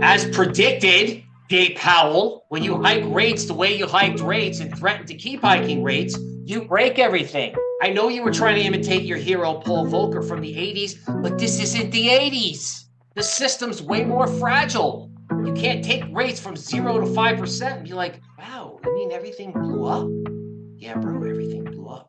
As predicted, Jay Powell, when you hike rates the way you hiked rates and threatened to keep hiking rates, you break everything. I know you were trying to imitate your hero Paul Volcker from the 80s, but this isn't the 80s. The system's way more fragile. You can't take rates from zero to 5% and be like, wow, I mean everything blew up? Yeah, bro, everything blew up.